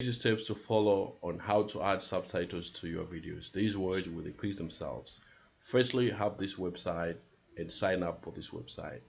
Easy steps to follow on how to add subtitles to your videos. These words will increase themselves. Firstly, have this website and sign up for this website.